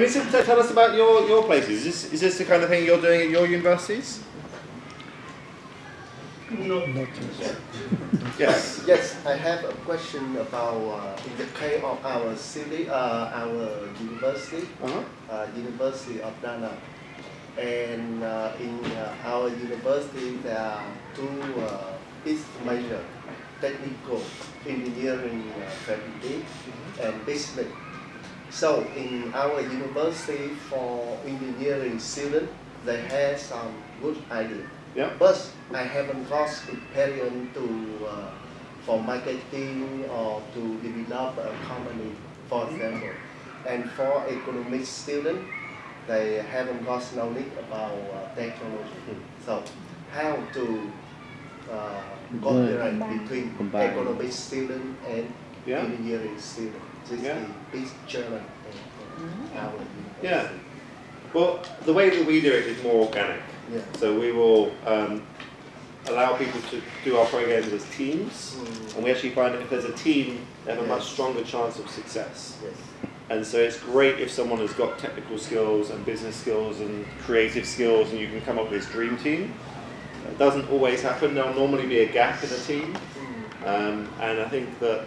Vincent, tell us about your, your places. Is this, is this the kind of thing you're doing at your universities? No. Not yet. Yes. Yes, I have a question about uh, in the case of our city, uh, our university, Uh-huh. uh, University of Da Nang. And uh, in uh, our university, there are two uh, major technical engineering uh, faculty and business. So in our university for engineering students, they have some good idea. Yeah. But I haven't got experience to uh, for marketing or to develop a company, for example. And for economics student, they haven't got knowledge about uh, technology. So how to uh, cooperate between Combine. economics student and Yeah. engineering student. This Yeah. is the big challenge in our university. Yeah. Well, the way that we do it is more organic. Yeah. So we will um, allow people to do our programs as teams, Mm, and we actually find that if there's a team, they have a much stronger chance of success. yes. And so it's great if someone has got technical skills and business skills and creative skills, and you can come up with this dream team. It doesn't always happen. There'll normally be a gap in a team, Mm, um, and I think that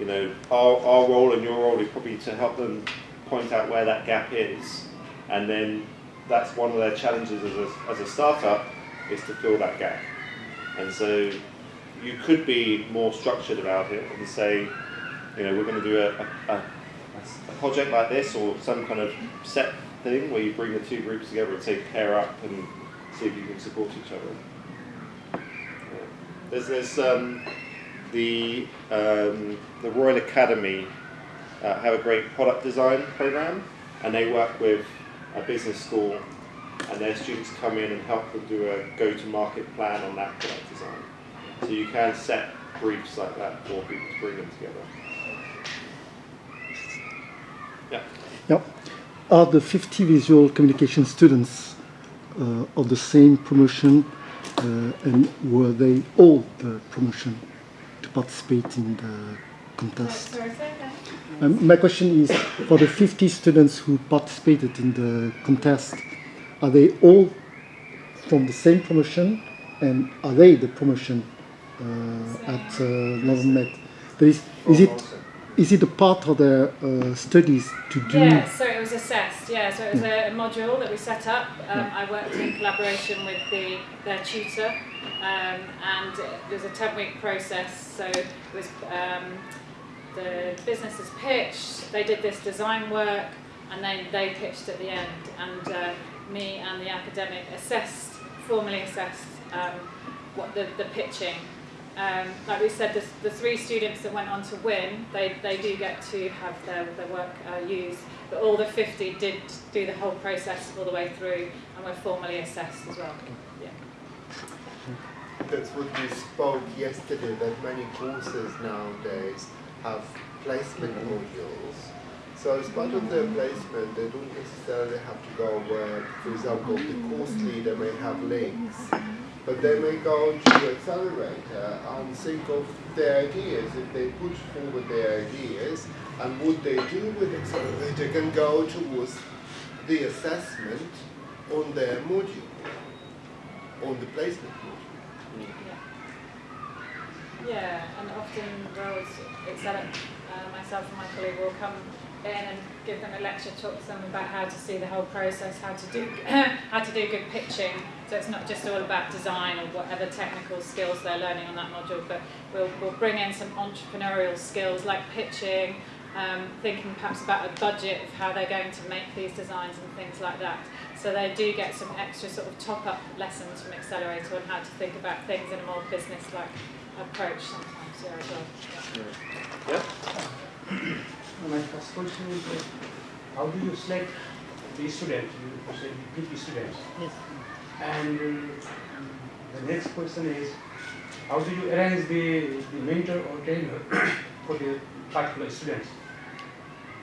you know our, our role and your role is probably to help them point out where that gap is, and then that's one of their challenges as a, as a startup is to fill that gap. And so you could be more structured about it and say, you know, we're going to do a, a, a, project like this or some kind of set thing where you bring the two groups together and say pair up and see if you can support each other. Yeah. There's, there's um, the, um, the Royal Academy uh, have a great product design program and they work with a business school and their students come in and help them do a go-to-market plan on that product design. So you can set briefs like that for people to bring them together. Yeah. Yeah. Are the 50 visual communication students uh, of the same promotion uh, and were they all the promotion to participate in the contest? Sorry, say again. Um, my question is for the 50 students who participated in the contest, are they all from the same promotion and are they the promotion uh, at uh, Northern Met? There is, is it is it a part of the uh, studies to do? Yeah, so it was assessed. Yeah, so it was a, a module that we set up. Um, I worked in collaboration with the their tutor, um, and it was a ten week process. So it was um, the businesses pitched. They did this design work, and then they pitched at the end. And uh, me and the academic assessed, formally assessed um, what the, the pitching. Um, like we said, the, the three students that went on to win, they, they do get to have their, their work uh, used, but all the 50 did do the whole process all the way through and were formally assessed as well. Yeah. That's what we spoke yesterday, that many courses nowadays have placement modules. So as part of their placement, they don't necessarily have to go where, for example, the course leader may have links, but they may go to accelerator and think of their ideas. If they put forward their ideas and what they do with accelerator can go towards the assessment on their module, on the placement module. Yeah. Yeah, and often roles, Excel, uh, myself and my colleague will come in and give them a lecture, talk to them about how to see the whole process, how to do how to do good pitching. So it's not just all about design or whatever technical skills they're learning on that module, but we'll, we'll bring in some entrepreneurial skills like pitching, um, thinking perhaps about a budget of how they're going to make these designs and things like that. So they do get some extra sort of top-up lessons from Accelerator on how to think about things in a more business-like approach sometimes, yeah, as well. Yeah. My first question is, uh, how do you select the student? You said you pick students. Yes. And uh, the next question is, how do you arrange the, the mentor or trainer for the particular students?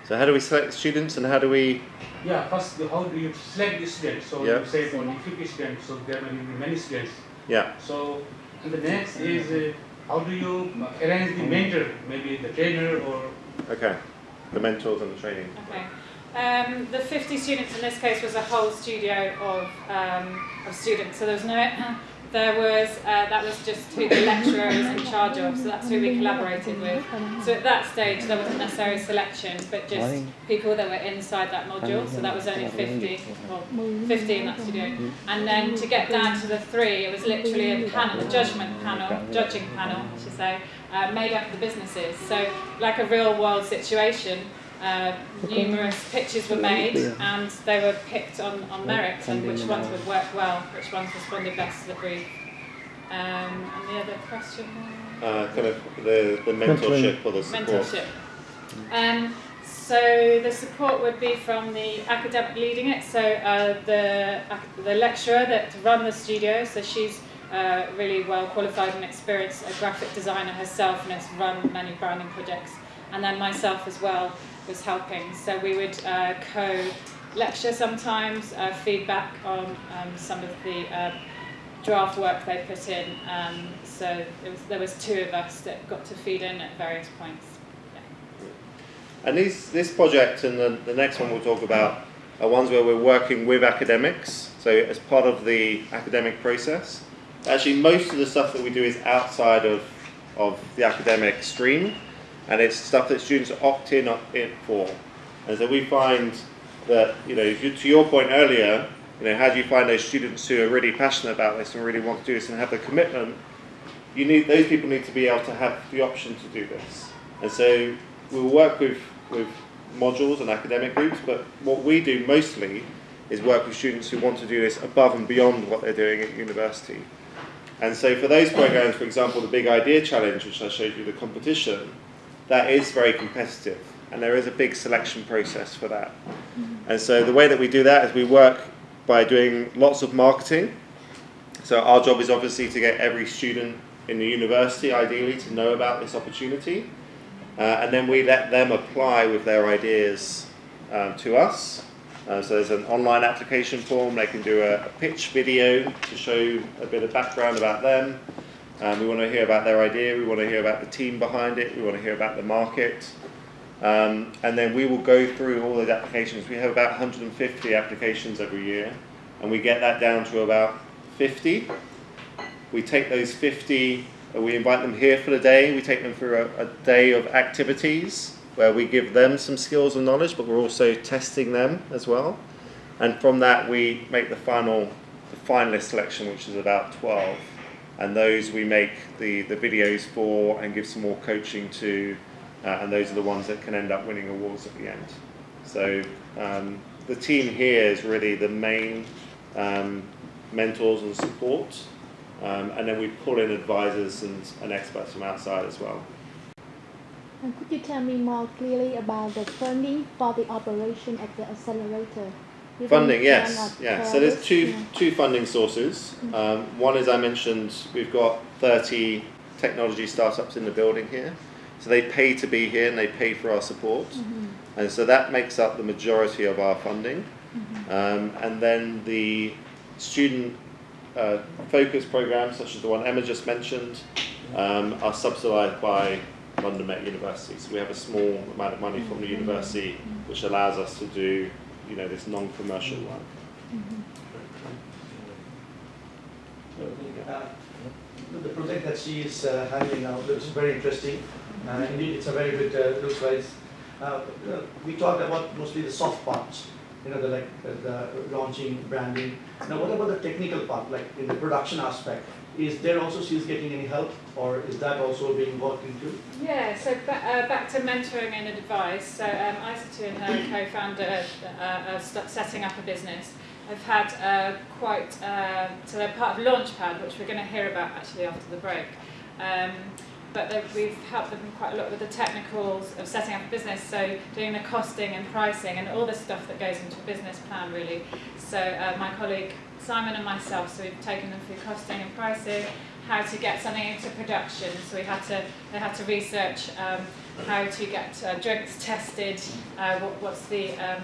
So how do we select students and how do we? Yeah, first, the- how do you select the students? So Yeah. you say only 50 students, so there may be many students. Yeah. So, and the next is, uh, how do you arrange the mentor, maybe the trainer or Okay. The mentors and the training. Okay. Um, the 50 students in this case was a whole studio of, um, of students. So there was no, there was, uh, that was just who the lecturer was in charge of. So that's who we collaborated with. So at that stage there wasn't necessarily selection, but just people that were inside that module. So that was only 50, well, 50 in that studio. And then to get down to the three, it was literally a panel, a judgment panel, judging panel, I should say, uh, made up of the businesses. So like a real world situation, uh, numerous pitches were made and they were picked on, on merit and which ones would work well, which ones responded best to the brief. Um, and the other question? Uh, kind of the, the mentorship or the support. Mentorship. Um, so the support would be from the academic leading it, so uh, the, the lecturer that run the studio, so she's uh, really well qualified and experienced, a graphic designer herself and has run many branding projects. And then myself as well was helping. So we would uh, co-lecture sometimes, uh, feedback on um, some of the uh, draft work they put in. Um, so was, there was two of us that got to feed in at various points. And these, this project and the, the next one we'll talk about are ones where we're working with academics, so as part of the academic process. Actually, most of the stuff that we do is outside of, of the academic stream, and it's stuff that students opt in, in for. And so we find that, you know, to your point earlier, you know, how do you find those students who are really passionate about this and really want to do this and have the commitment? You need those people need to be able to have the option to do this. And so we'll work with with modules and academic groups, but what we do mostly is work with students who want to do this above and beyond what they're doing at university. And so for those programs, for example, the Big Idea Challenge, which I showed you the competition, that is very competitive and there is a big selection process for that. And so the way that we do that is we work by doing lots of marketing. So our job is obviously to get every student in the university, ideally, to know about this opportunity. Uh, and then we let them apply with their ideas um, to us. Uh, so there's an online application form, they can do a, a, pitch video to show a bit of background about them. Um, we want to hear about their idea, we want to hear about the team behind it, we want to hear about the market. Um, and then we will go through all those applications. We have about 150 applications every year, and we get that down to about 50. We take those 50 we invite them here for the day. We take them through a, a, day of activities where we give them some skills and knowledge, but we're also testing them as well. And from that, we make the final, the finalist selection, which is about 12. And those we make the, the videos for and give some more coaching to, uh, and those are the ones that can end up winning awards at the end. So um, the team here is really the main um, mentors and support um, and then we pull in advisors and, and experts from outside as well. And could you tell me more clearly about the funding for the operation at the accelerator? Funding, yes, yeah. So there's two yeah. two funding sources. Mm-hmm. Um, one is I mentioned we've got 30 technology startups in the building here, so they pay to be here and they pay for our support, mm-hmm. and so that makes up the majority of our funding. Mm-hmm. Um, and then the student uh, focus programs, such as the one Emma just mentioned, um, are subsidised by London Met University. So we have a small amount of money from the university, which allows us to do, you know, this non-commercial work. Uh, the project that she is uh, handling now looks very interesting. Uh, indeed, it's a very good, uh, looks like. Uh, we talked about mostly the soft parts you know, the like the, launching, branding. Now, what about the technical part, like in the production aspect? Is there also she's getting any help, or is that also being worked into? Yeah, so uh, back to mentoring and advice. So um, Isatu and her co-founder uh, are setting up a business. I've had uh, quite, uh, so they're part of Launchpad, which we're going to hear about actually after the break. Um, but we've helped them quite a lot with the technicals of setting up a business, so doing the costing and pricing and all the stuff that goes into a business plan really. So uh, my colleague Simon and myself, so we've taken them through costing and pricing, how to get something into production, so we had to, they had to research um, how to get uh, drinks tested, uh, what, what's the um,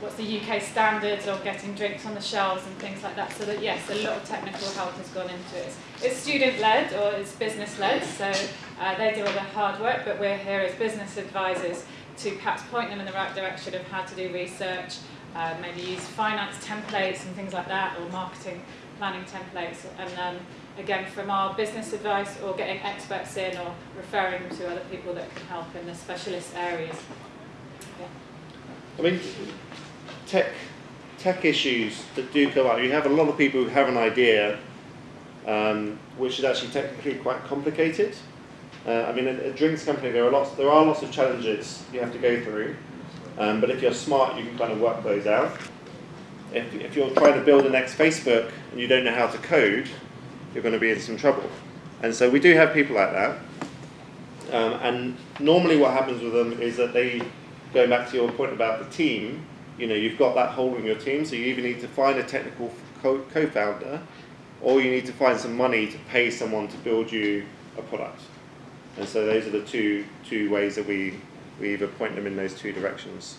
what's the UK standards of getting drinks on the shelves and things like that. So that yes, a lot of technical help has gone into it. It's student-led or it's business-led, so uh, they do all the hard work, but we're here as business advisors to perhaps point them in the right direction of how to do research, uh, maybe use finance templates and things like that, or marketing planning templates. And um, again, from our business advice, or getting experts in, or referring to other people that can help in the specialist areas. Yeah. I mean, tech tech issues that do come up. You have a lot of people who have an idea, um, which is actually technically quite complicated. Uh, I mean, a, a drinks company, there are lots there are lots of challenges you have to go through, um, but if you're smart, you can kind of work those out. If, if you're trying to build the next Facebook and you don't know how to code, you're going to be in some trouble. And so we do have people like that. Um, and normally what happens with them is that they, going back to your point about the team, you know, you've got that hole in your team, so you either need to find a technical co- co-founder, or you need to find some money to pay someone to build you a product. And so those are the two two ways that we we either point them in those two directions.